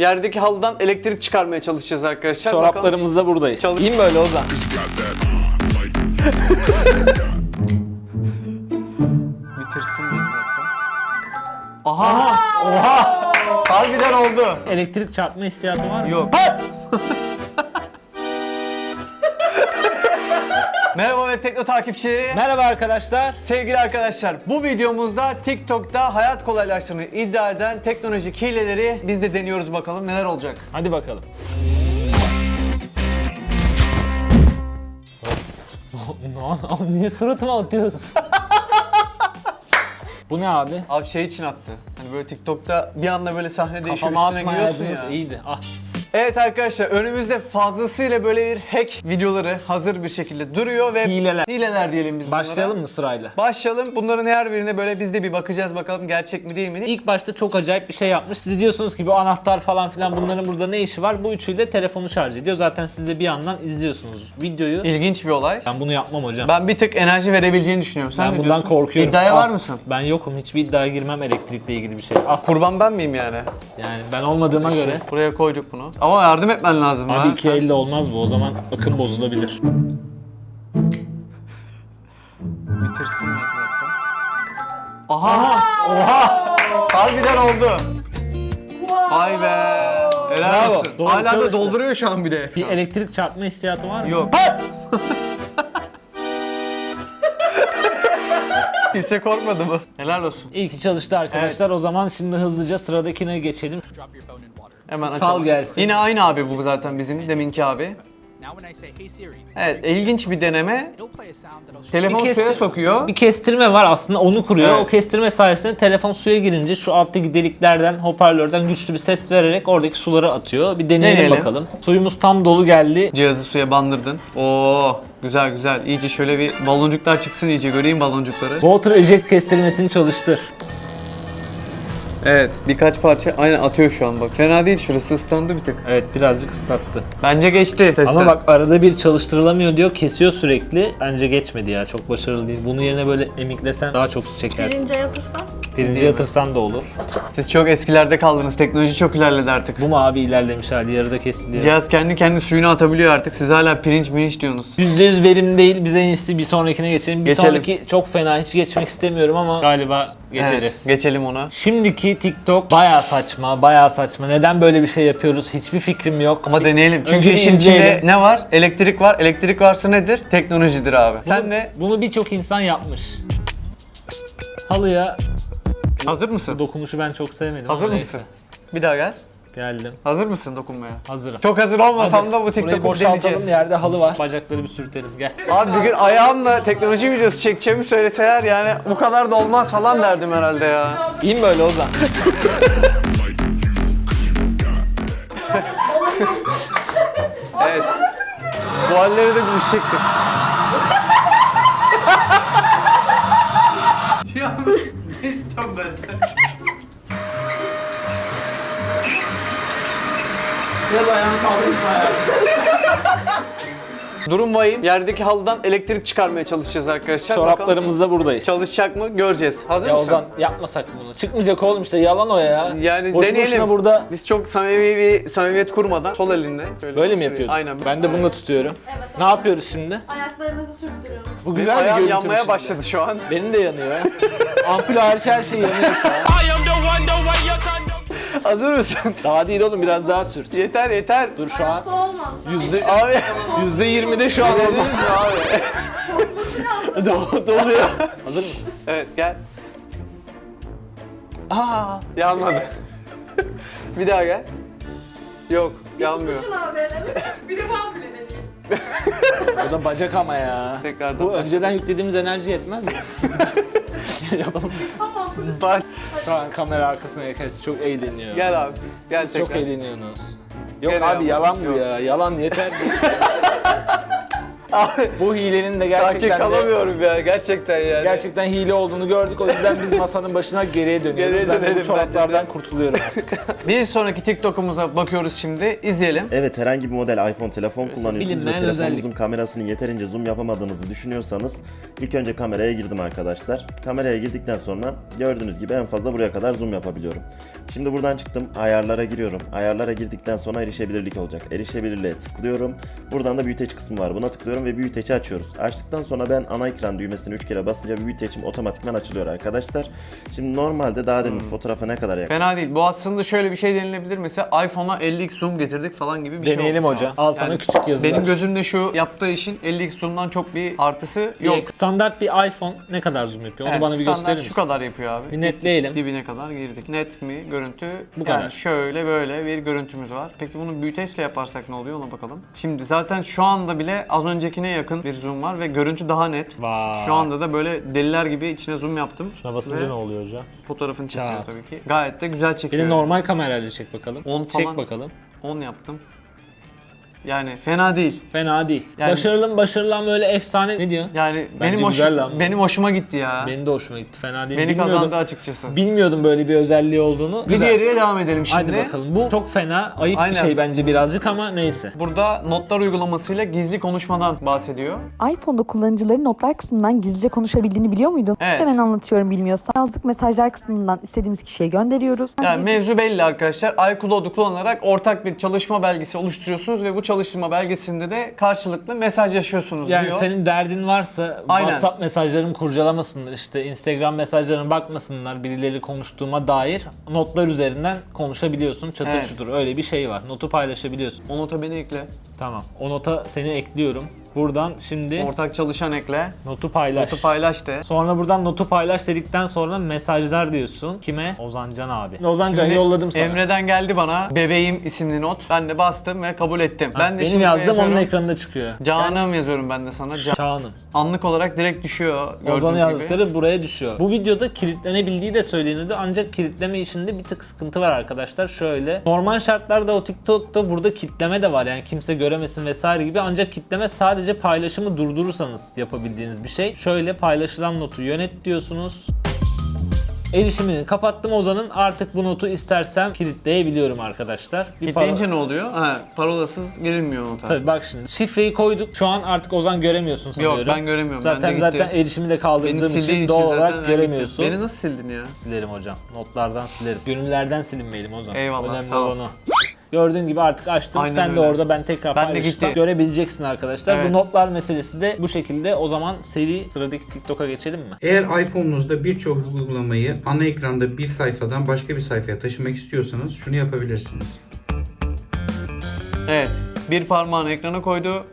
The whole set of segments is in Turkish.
Yerdeki halıdan elektrik çıkarmaya çalışacağız arkadaşlar. Çoraplarımızla buradayız. Çalış- İyi mi böyle Ozan? Bir tırstım bir. Aha! Oha! Harbiden oldu. Elektrik çarpma hissiyatı var mı? Yok. Merhaba ve Tekno takipçileri. Merhaba arkadaşlar. Sevgili arkadaşlar, bu videomuzda TikTok'ta hayat kolaylaştığını iddia eden teknolojik hileleri biz de deniyoruz bakalım neler olacak. Hadi bakalım. Ne- Niye suratıma atıyorsun? Bu ne abi? Abi şey için attı. Hani böyle TikTok'ta bir anda böyle sahne değişiyor Kafama üstüne giyiyorsun atmayaydınız ya. iyiydi. Ah. Evet arkadaşlar önümüzde fazlasıyla böyle bir hack videoları hazır bir şekilde duruyor ve Hileler. hileler diyelim biz bunlara. Başlayalım mı sırayla? Başlayalım. Bunların her birine böyle biz de bir bakacağız bakalım gerçek mi değil mi? İlk başta çok acayip bir şey yapmış. Siz diyorsunuz ki bu anahtar falan filan bunların burada ne işi var? Bu üçüyle telefonu şarj ediyor. Zaten siz de bir yandan izliyorsunuz videoyu. İlginç bir olay. Ben bunu yapmam hocam. Ben bir tık enerji verebileceğini düşünüyorum. Sen Ben ne bundan diyorsun? korkuyorum. İddiaya Ah, var mısın? Ben yokum. Hiçbir iddiaya girmem elektrikle ilgili bir şey. Ah Kurban ben miyim yani? yani ben olmadığıma göre. Buraya koyduk bunu. Ama yardım etmen lazım Abi ha. iki elle olmaz bu. O zaman akım bozulabilir. Bir tırstım. Aha! Oha! Harbiden oldu. Vay be. Helal Bravo. olsun. Doğru Hala da çalıştı. dolduruyor şu an bir de. Bir elektrik çarpma hissiyatı var mı? Yok. Kimse korkmadı mı? Helal olsun. İyi ki çalıştı arkadaşlar. O zaman şimdi hızlıca sıradakine geçelim. Hemen Sal açalım. gelsin. Yine aynı abi bu zaten bizim deminki abi. Now when I say hey Siri, Evet ilginç bir deneme. Telefon Bir suya sokuyor. Bir kestirme var aslında onu kuruyor. Evet. O kestirme sayesinde telefon suya girince şu alttaki deliklerden, hoparlörden güçlü bir ses vererek oradaki suları atıyor. Bir deneyelim, Deneyelim. bakalım. Suyumuz tam dolu geldi. Cihazı suya bandırdın. Oo güzel güzel. İyice şöyle bir baloncuklar çıksın iyice göreyim baloncukları. Water eject kestirmesini çalıştır. Evet birkaç parça aynen atıyor şu an bak. Fena değil şurası ıslandı bir tık. Evet birazcık ıslattı. Bence geçti testten. Ama bak arada bir çalıştırılamıyor diyor. Kesiyor sürekli. Bence geçmedi ya. Çok başarılı değil. Bunun yerine böyle emiklesen daha çok su çekersin. Birinci yatırsam Pirinci yatırsan da olur. Siz çok eskilerde kaldınız. Teknoloji çok ilerledi artık. Bu mu abi ilerlemiş hali yarıda kesiliyor. Cihaz kendi kendi suyunu atabiliyor artık. Siz hala pirinç mirinç diyorsunuz. %100 verim değil. Biz en iyisi bir sonrakine geçelim. Bir Geçelim. sonraki çok fena. Hiç geçmek istemiyorum ama galiba geçeceğiz. Evet, geçelim ona. Şimdiki TikTok baya saçma, baya saçma. Neden böyle bir şey yapıyoruz? Hiçbir fikrim yok. Ama deneyelim. Çünkü Önce işin içinde izleyelim. ne var? Elektrik var. Elektrik varsa nedir? Teknolojidir abi. Sen de Bunu birçok insan yapmış. Halıya hazır mısın? dokunuşu ben çok sevmedim. Hazır mısın? neyse. Bir daha gel. Geldim. Hazır mısın dokunmaya? Hazırım. Çok hazır olmasam Hadi. da bu TikTok'u deneyeceğiz. Yerde halı var. Bacakları bir sürtelim. Gel. Abi bir gün ayağımla teknoloji videosu çekeceğimi söyleseler yani bu kadar da olmaz falan derdim herhalde ya. İyi mi böyle Ozan? Evet. Bu halleri de gülüşecektim. ya ne istiyorum ben? Biraz ayağını kaldırırsa Durum vahim. Yerdeki halıdan elektrik çıkarmaya çalışacağız arkadaşlar. Bakalım Çoraplarımızla buradayız. çalışacak mı göreceğiz. Hazır Ya mısın? Ozan yapmasak bunu. Çıkmayacak oğlum işte yalan o ya. Yani Boşu deneyelim. burada Biz çok samimi bir samimiyet kurmadan sol elinde. Şöyle böyle mi yapıyordun? Aynen. Ben de bunu da tutuyorum. Evet. Ne yapıyoruz şimdi? ayaklarınızı sürttürüyoruz. Bu Benim güzel bir görüntü yanmaya şimdi. başladı şu an. Benim de yanıyor. Ampul hariç her şey yanıyor şu an. Hazır mısın? Daha değil oğlum biraz daha sürt. yeter yeter. Dur şu an. Olmaz. Yüzde, Abi. yüzde yirmide şu an Dediniz Ozan. mi abi? Do- doluyor. Hazır mısın? Evet gel. Aa, Yanmadı. bir daha gel. Yok yanmıyor. Tutuşun abi elini. Bir de ben bile. O da bacak ama ya. Tekrardan Bu başla. önceden yüklediğimiz enerji yetmez mi? Yapalım. Bak Şu an kamera arkasına yaklaştı. Çok eğleniyor. gel abi. Gel tekrar. Çok eğleniyorsunuz. Yok Gene abi yapma. yalan bu ya. Yalan yeter. Bu hilenin de Sakin gerçekten de, kalamıyorum ya gerçekten yani. gerçekten hile olduğunu gördük. O yüzden biz masanın başına geriye dönüyoruz. Geriye ben de dönelim bu çoraplardan de. kurtuluyorum artık. Bir sonraki TikTok'umuza bakıyoruz şimdi. İzleyelim. Evet herhangi bir model iPhone telefon kullanıyorsunuz ve bilinmeyen telefonunuzun özellik. kamerasını yeterince zoom yapamadığınızı düşünüyorsanız ilk önce kameraya girdim arkadaşlar. Kameraya girdikten sonra gördüğünüz gibi en fazla buraya kadar zoom yapabiliyorum. Şimdi buradan çıktım ayarlara giriyorum. Ayarlara girdikten sonra erişebilirlik olacak. Erişebilirliğe tıklıyorum. Buradan da büyüteç kısmı var. Buna tıklıyorum ve büyüteci açıyoruz. Açtıktan sonra ben ana ekran düğmesini 3 kere basınca büyütecim otomatikman açılıyor arkadaşlar. Şimdi normalde daha demin fotoğrafa ne kadar yakın Fena değil. Bu aslında şöyle bir şey denilebilir. Mesela iPhone'a 50x zoom getirdik falan gibi bir Deneyelim şey olmuş hocam. şu an. Al sana küçük yazılar. Benim gözümde şu yaptığı işin 50x zoom'dan çok bir artısı yok. Yok. Standart bir iPhone ne kadar zoom yapıyor? Onu Evet, bana bir standart gösterir şu misin? kadar yapıyor abi. Bir netleyelim. Dibine kadar girdik. Net mi görüntü? Bu yani kadar. şöyle böyle bir görüntümüz var. Peki bunu büyüteçle yaparsak ne oluyor ona bakalım. Şimdi zaten şu anda bile az öncekine yakın bir zoom var ve görüntü daha net. Vay. Şu anda da böyle deliler gibi içine zoom yaptım. Şuna basınca Ve ne oluyor hocam? Fotoğrafını çekiyor Çat. tabii ki. Gayet de güzel Bir çekiyor. de normal kamerayla çek bakalım. On Çek falan. bakalım. 10 yaptım. Yani fena değil. Fena değil. Yani- başarılı mı başarılı mı böyle efsane ne diyorsun? Yani Bence benim hoş, güzel lan bu. benim hoşuma gitti ya. Benim de hoşuma gitti. Fena değil. Beni Bilmiyordum- kazandı açıkçası. Bilmiyordum böyle bir özelliği olduğunu. Bir Güzel. diğeriyle devam edelim şimdi. Hadi bakalım. Bu çok fena, ayıp Aynen. bir şey bence birazcık ama neyse. Burada notlar uygulamasıyla gizli konuşmadan bahsediyor. iPhone'da kullanıcıların notlar kısmından gizlice konuşabildiğini biliyor muydun? Evet. Hemen anlatıyorum bilmiyorsan. Yazdık mesajlar kısmından istediğimiz kişiye gönderiyoruz. Yani mevzu belli arkadaşlar. iCloud'u kullanarak ortak bir çalışma belgesi oluşturuyorsunuz ve bu çalışma belgesinde de karşılıklı mesajlaşıyorsunuz Yani diyor. senin derdin varsa Aynen. WhatsApp mesajlarımı kurcalamasınlar işte Instagram mesajlarına bakmasınlar birileri konuştuğuma dair notlar üzerinden konuşabiliyorsun çatır Evet. çutur öyle bir şey var notu paylaşabiliyorsun. O nota beni ekle. Tamam o nota seni ekliyorum buradan şimdi Ortak çalışan ekle. notu paylaş. Notu paylaş de. Sonra buradan notu paylaş dedikten sonra mesajlar diyorsun. Kime? Ozancan abi. Ozancan Şimdi yolladım sana. Emre'den geldi bana bebeğim isimli not. Ben de bastım ve kabul ettim. ben de Benim şimdi yazdığım onun ekranında çıkıyor. Canım yazıyorum ben de sana. Can- Şahanım. Anlık olarak direkt düşüyor Ozan'ın gibi. yazdıkları buraya düşüyor. Bu videoda kilitlenebildiği de söyleniyordu ancak kilitleme işinde bir tık sıkıntı var arkadaşlar. Şöyle normal şartlarda o TikTok'ta burada kilitleme de var yani kimse göremesin vesaire gibi ancak kilitleme sadece paylaşımı durdurursanız yapabildiğiniz bir şey. Şöyle paylaşılan notu yönet diyorsunuz. Erişimini kapattım Ozan'ın. Artık bu notu istersem kilitleyebiliyorum arkadaşlar. Bir Kitleyince ne oluyor? Ha, parolasız girilmiyor nota. Tabii bak şimdi şifreyi koyduk. Şu an artık Ozan göremiyorsun sanıyorum. Yok ben göremiyorum. Zaten ben gitti. zaten erişimi de kaldırdığım için için doğal olarak göremiyorsun. Beni nasıl sildin ya? Silerim hocam. Notlardan silerim. Gönüllerden silinmeyelim o zaman. Eyvallah, Önemli sağ ol. olan o. Gördüğün gibi artık açtım. Aynen Sen de öyle. orada ben tekrar Ben de gitti. görebileceksin arkadaşlar. Evet. Bu notlar meselesi de bu şekilde. O zaman seri sıradaki TikTok'a geçelim mi? Eğer iPhone'unuzda birçok uygulamayı ana ekranda bir sayfadan başka bir sayfaya taşımak istiyorsanız şunu yapabilirsiniz. Evet. Bir parmağını ekrana koydu.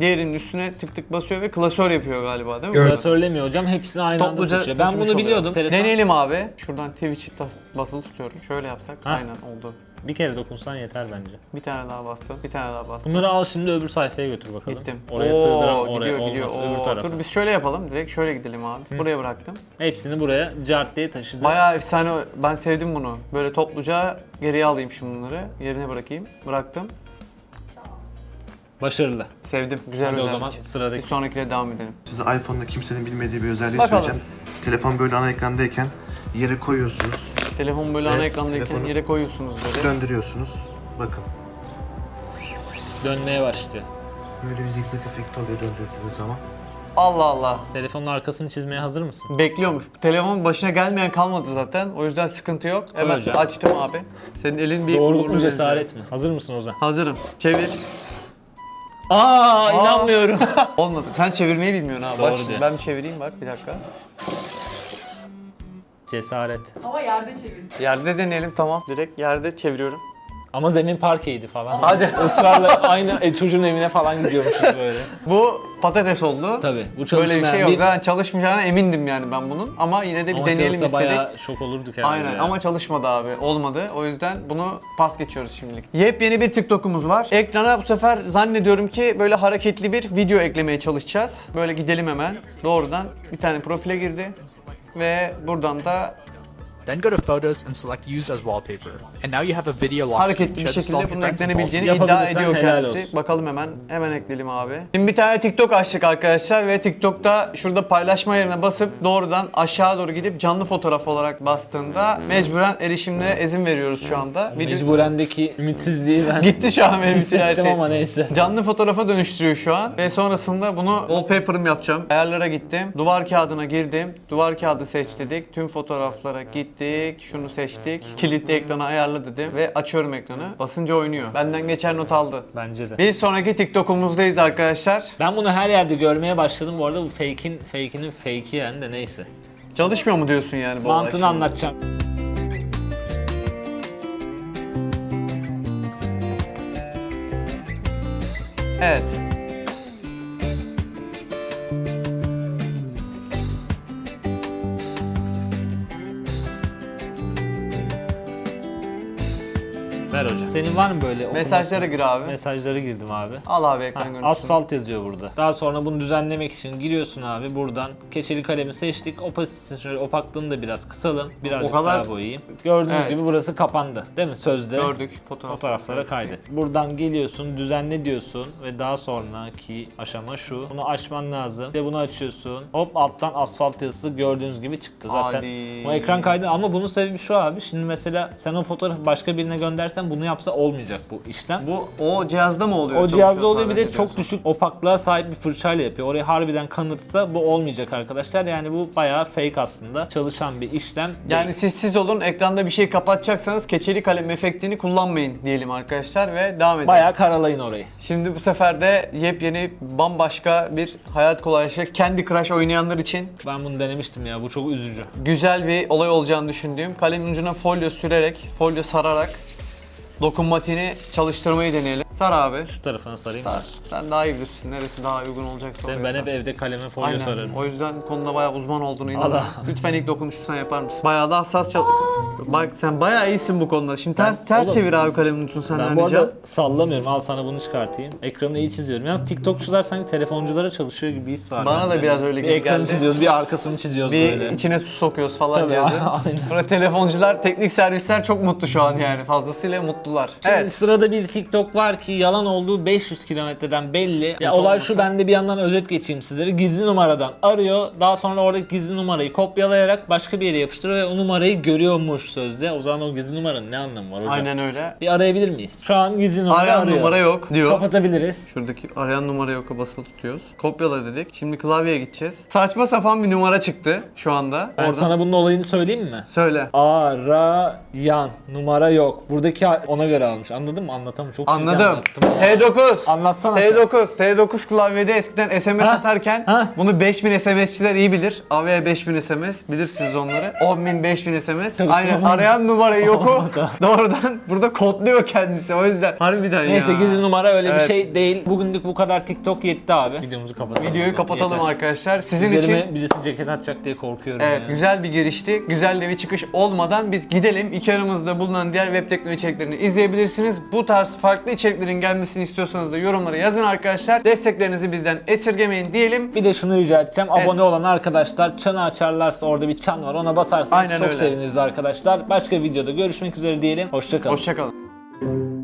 Diğerinin üstüne tık tık basıyor ve klasör yapıyor galiba değil mi? Gördüm. Burada? Söylemiyor hocam. Hepsini aynı Topluca anda taşıyor. Ben bunu biliyordum. Enteresan. Deneyelim abi. Şuradan Twitch'i basılı tutuyorum. Şöyle yapsak. Ha. Aynen oldu. Bir kere dokunsan yeter bence. Bir tane daha bastım. Bir tane daha bastım. Bunları al şimdi öbür sayfaya götür bakalım. Gittim. Oraya Oo, sığdıram oraya gidiyor, olmaz gidiyor. öbür Oo, tarafa. Dur biz şöyle yapalım. Direkt şöyle gidelim abi. Buraya bıraktım. Hepsini buraya cart diye taşıdı. Bayağı efsane. Ben sevdim bunu. Böyle topluca geriye alayım şimdi bunları. Yerine bırakayım. Bıraktım. Başarılı. Sevdim. Güzel Hadi o özellik. zaman Bir sıradaki. sonrakine devam edelim. Size iPhone'da kimsenin bilmediği bir özelliği Bakalım. söyleyeceğim. Telefon böyle ana ekrandayken yere koyuyorsunuz, Telefon böyle Evet, ana ekrandayken telefonu- yere koyuyorsunuz böyle. döndürüyorsunuz. Bakın. Dönmeye başlıyor. Böyle bir zigzag efekti oluyor döndürdüğünüz zaman. Allah Allah. Telefonun arkasını çizmeye hazır mısın? Bekliyormuş. Telefonun başına gelmeyen kalmadı zaten. O yüzden sıkıntı yok. Hemen hocam. açtım abi. Senin elin bir Doğruluk uğurlu mu benziyor. cesaret mi? Hazır mısın Ozan? Hazırım. Çevir. Aa, inanmıyorum. Olmadı. Sen çevirmeyi bilmiyorsun ha. Doğru Bak şimdi diyor. ben bir çevireyim bak bir dakika. Cesaret. Ama yerde çevirdim. Yerde deneyelim tamam. Direkt yerde çeviriyorum. Ama zemin parkeydi falan. Hadi. Israrla aynı e, çocuğun evine falan gidiyormuşuz böyle. Bu patates oldu. Tabii. Bu Böyle bir şey yok. Zaten çalışmayacağına emindim yani ben bunun. Ama yine de bir Ama deneyelim istedik. bayağı şok olurduk herhalde Aynen ya. ama çalışmadı abi. Olmadı. O yüzden bunu pas geçiyoruz şimdilik. Yepyeni bir TikTok'umuz var. Ekrana bu sefer zannediyorum ki böyle hareketli bir video eklemeye çalışacağız. Böyle gidelim hemen. Doğrudan bir tane profile girdi. Ve buradan da Then go to Photos and select Use as Wallpaper. And now you have a video lock screen. hareketli bir şekilde bunun eklenebileceğini iddia ediyor kendisi. olsun. Bakalım hemen. Hemen ekleyelim abi. Şimdi bir tane TikTok açtık arkadaşlar ve TikTok'ta şurada paylaşma yerine basıp doğrudan aşağı doğru gidip canlı fotoğraf olarak bastığında mecburen erişimle izin veriyoruz şu anda. Video Mecburendeki ümitsizliği ben gitti şu an benim için her şey. ama neyse. Canlı fotoğrafa dönüştürüyor şu an ve sonrasında bunu wallpaper'ım yapacağım. Ayarlara gittim. Duvar kağıdına girdim. Duvar kağıdı seç dedik. Tüm fotoğraflara gittik. Şunu seçtik. Kilitli ekrana ayarla dedim ve açıyorum ekranı. Basınca oynuyor. Benden geçer not aldı. Bence de. Bir sonraki TikTok'umuzdayız arkadaşlar. Ben bunu her yerde görmeye başladım. Bu arada bu fake'in fake'inin fake'i yani de neyse. Çalışmıyor mu diyorsun yani bu olay Mantığını şimdi? anlatacağım. Evet. Ver hocam. Senin var mı böyle? Mesajlara gir abi. Mesajlara girdim abi. Al abi ekran görüntüsünü. asfalt yazıyor burada. Daha sonra bunu düzenlemek için giriyorsun abi buradan. Keçeli kalemi seçtik. Opasitesini şöyle opaklığını da biraz kısalım. Birazcık O kadar- daha boyayayım. Gördüğünüz Evet. gibi burası kapandı. Değil mi? Sözde. Gördük fotoğraf. Fotoğraflara kaydet. Buradan geliyorsun, düzenle diyorsun ve daha sonraki aşama şu. Bunu açman lazım. Ve bunu açıyorsun. Hop alttan asfalt yazısı gördüğünüz gibi çıktı zaten. Hadi. Bu ekran kaydı ama bunun sebebi şu abi. Şimdi mesela sen o fotoğrafı başka birine göndersen bunu yapsa olmayacak bu işlem. Bu o cihazda mı oluyor? O cihazda oluyor bir de çok düşük opaklığa sahip bir fırçayla yapıyor. Orayı harbiden kanıtsa bu olmayacak arkadaşlar. Yani bu bayağı fake aslında. Çalışan bir işlem. değil. Yani siz siz olun ekranda bir şey kapatacaksanız keçeli kalem efektini kullanmayın diyelim arkadaşlar ve devam edelim. bayağı karalayın orayı. Şimdi bu sefer de yepyeni bambaşka bir hayat kolaylaşacak Candy Crush oynayanlar için Ben bunu denemiştim ya. Bu çok üzücü. güzel bir olay olacağını düşündüğüm kalemin ucuna folyo sürerek, folyo sararak dokunmatiğini çalıştırmayı deneyelim. Sar abi. Şu tarafına sarayım. Sar. Sen daha iyi bilirsin neresi daha uygun olacaksa Ben, oraya ben sar. hep evde kaleme folyo Aynen. sararım. O yüzden konuda bayağı uzman olduğunu inanıyorum. Lütfen ilk dokunuşu sen yapar mısın? Bayağı da hassas çal... Bak sen bayağı iyisin bu konuda. Şimdi ters ters oğlum, çevir abi kalemin ucunu senden Ben bu arada sallamıyorum. Al sana bunu çıkartayım. Ekranı iyi çiziyorum. Yalnız TikTokçular sanki telefonculara çalışıyor gibi his var. Bana da bende. biraz öyle bir gibi ekranı geldi. çiziyoruz, bir arkasını çiziyoruz Bir böyle. içine su sokuyoruz falan Tabii, cihazın. aynen. Sonra telefoncular, teknik servisler çok mutlu şu an yani. Fazlasıyla mutlular. Şimdi Evet. sırada bir TikTok var ki yalan olduğu 500 kilometreden belli. Ya olay şu ben de bir yandan özet geçeyim sizlere. Gizli numaradan arıyor. Daha sonra oradaki gizli numarayı kopyalayarak başka bir yere yapıştırıyor ve o numarayı görüyormuş sözde. O zaman o gizli numaranın ne anlamı var hocam? Aynen öyle. Bir arayabilir miyiz? Şu an gizli numara Arayan arıyor. numara yok diyor. Kapatabiliriz. Şuradaki arayan numara yok basılı tutuyoruz. Kopyala dedik. Şimdi klavyeye gideceğiz. Saçma sapan bir numara çıktı şu anda. Ben Oradan sana bunun olayını söyleyeyim mi? söyle. Arayan numara yok. Buradaki ona göre almış. Anladın mı? Anlatamam. Çok çirkin Anladım. anlattım ya. T9. Anlatsana sen. T9. T9 klavyede eskiden SMS Ha? atarken Ha? bunu 5000 SMS'çiler iyi bilir. AV 5000 SMS bilirsiniz onları. 10.000 5000 SMS. Aynen arayan numarayı yoku doğrudan burada kodluyor kendisi. O yüzden harbiden Neyse ya. gizli numara öyle Evet. bir şey değil. Bugünlük bu kadar TikTok yetti abi. Videomuzu kapatalım. Videoyu kapatalım Yeter. arkadaşlar. Sizin Üzerime için birisi ceket atacak diye korkuyorum Evet ya. güzel bir girişti. Güzel de bir çıkış olmadan biz gidelim. İki aramızda bulunan diğer web teknoloji içeriklerini izleyebilirsiniz. Bu tarz farklı içeriklerin gelmesini istiyorsanız da yorumlara yazın arkadaşlar. Desteklerinizi bizden esirgemeyin diyelim. Bir de şunu rica edeceğim. Evet. Abone olan arkadaşlar çanı açarlarsa orada bir çan var. Ona basarsanız Aynen çok öyle. seviniriz arkadaşlar. Başka videoda görüşmek üzere diyelim. Hoşçakalın. Hoşçakalın.